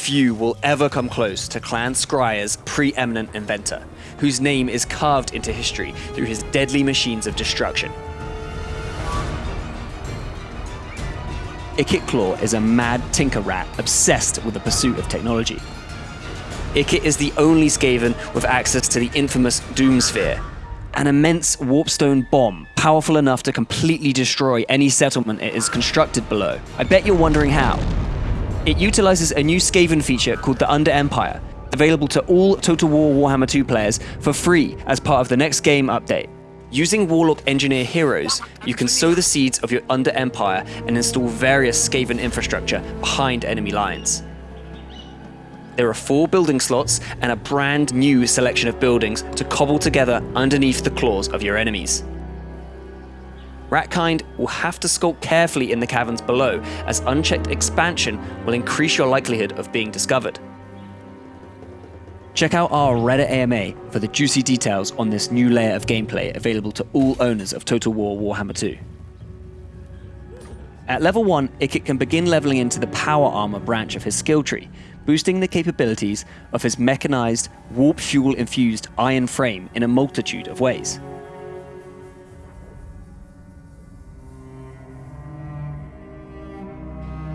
Few will ever come close to Clan Skryre's preeminent inventor, whose name is carved into history through his deadly machines of destruction. Ikit Claw is a mad tinker rat obsessed with the pursuit of technology. Ikit is the only Skaven with access to the infamous Doomsphere, an immense warpstone bomb powerful enough to completely destroy any settlement it is constructed below. I bet you're wondering how. It utilizes a new Skaven feature called the Under Empire, available to all Total War Warhammer 2 players for free as part of the next game update. Using Warlock Engineer heroes, you can sow the seeds of your Under Empire and install various Skaven infrastructure behind enemy lines. There are four building slots and a brand new selection of buildings to cobble together underneath the claws of your enemies. Ratkind will have to skulk carefully in the caverns below, as unchecked expansion will increase your likelihood of being discovered. Check out our Reddit AMA for the juicy details on this new layer of gameplay available to all owners of Total War Warhammer 2. At level 1, Ikit can begin leveling into the power armor branch of his skill tree, boosting the capabilities of his mechanized, warp fuel infused iron frame in a multitude of ways.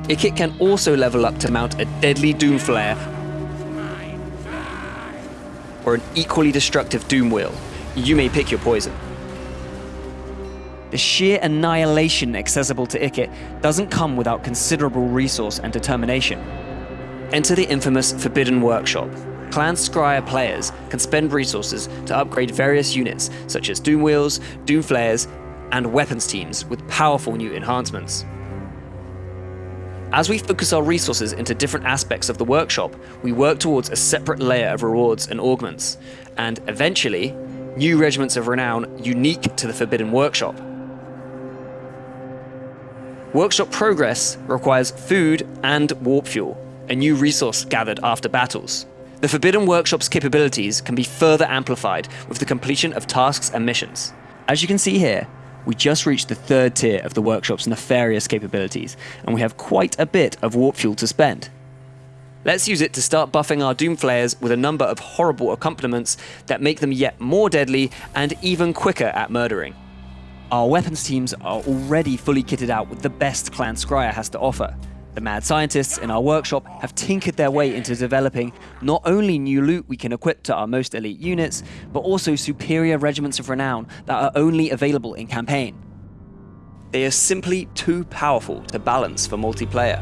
Ikit can also level up to mount a deadly Doom Flayer or an equally destructive Doom Wheel. You may pick your poison. The sheer annihilation accessible to Ikit doesn't come without considerable resource and determination. Enter the infamous Forbidden Workshop. Clan Skryre players can spend resources to upgrade various units such as Doom Wheels, Doom Flayers, and weapons teams with powerful new enhancements. As we focus our resources into different aspects of the workshop, we work towards a separate layer of rewards and augments, and eventually, new regiments of renown unique to the Forbidden Workshop. Workshop progress requires food and warp fuel, a new resource gathered after battles. The Forbidden Workshop's capabilities can be further amplified with the completion of tasks and missions. As you can see here, we just reached the third tier of the workshop's nefarious capabilities, and we have quite a bit of warp fuel to spend. Let's use it to start buffing our Doom Flayers with a number of horrible accompaniments that make them yet more deadly and even quicker at murdering. Our weapons teams are already fully kitted out with the best Clan Skryre has to offer. The mad scientists in our workshop have tinkered their way into developing not only new loot we can equip to our most elite units, but also superior regiments of renown that are only available in campaign. They are simply too powerful to balance for multiplayer.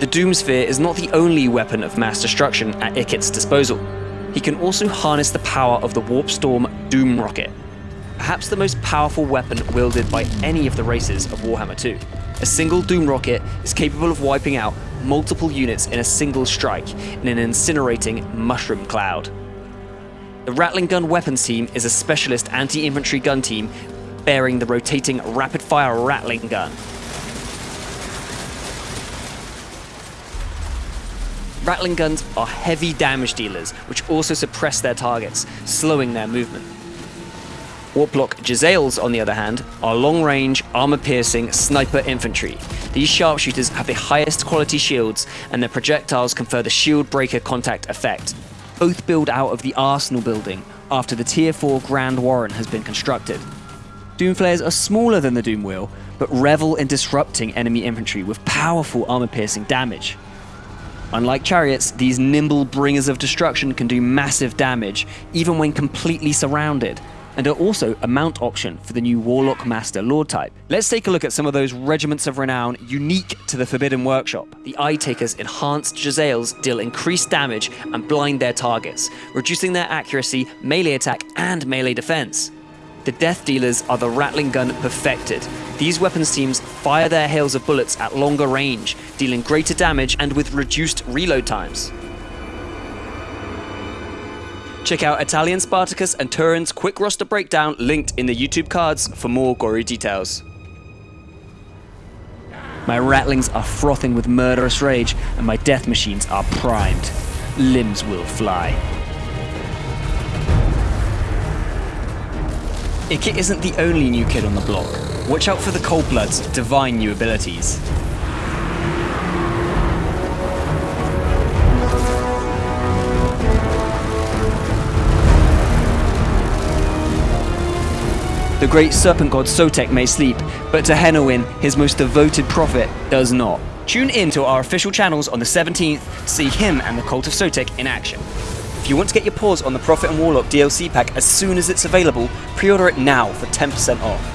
The Doomsphere is not the only weapon of mass destruction at Ikit's disposal. He can also harness the power of the Warpstorm Doom Rocket, perhaps the most powerful weapon wielded by any of the races of Warhammer 2. A single Doom rocket is capable of wiping out multiple units in a single strike in an incinerating mushroom cloud. The Rattling Gun Weapons Team is a specialist anti-infantry gun team bearing the rotating rapid-fire Rattling Gun. Rattling guns are heavy damage dealers, which also suppress their targets, slowing their movement. Warplock Jezzails, on the other hand, are long-range, armor-piercing sniper infantry. These sharpshooters have the highest quality shields, and their projectiles confer the shield breaker contact effect. Both build out of the Arsenal building after the Tier 4 Grand Warren has been constructed. Doomflayers are smaller than the Doom Wheel, but revel in disrupting enemy infantry with powerful armor-piercing damage. Unlike chariots, these nimble bringers of destruction can do massive damage, even when completely surrounded, and are also a mount option for the new Warlock Master Lord type. Let's take a look at some of those regiments of renown unique to the Forbidden Workshop. The Eye Taker's enhanced Jezzails deal increased damage and blind their targets, reducing their accuracy, melee attack, and melee defense. The Death Dealers are the Rattling Gun perfected. These weapons teams fire their hails of bullets at longer range, dealing greater damage and with reduced reload times. Check out Italian Spartacus and Turin's quick roster breakdown linked in the YouTube cards for more gory details. My rattlings are frothing with murderous rage, and my death machines are primed. Limbs will fly. Ikit isn't the only new kid on the block. Watch out for the Coldblood's divine new abilities. The great serpent god Sotek may sleep, but Tehenhauin, his most devoted prophet, does not. Tune in to our official channels on the 17th to see him and the Cult of Sotek in action. If you want to get your paws on the Prophet and Warlock DLC pack as soon as it's available, pre-order it now for 10% off.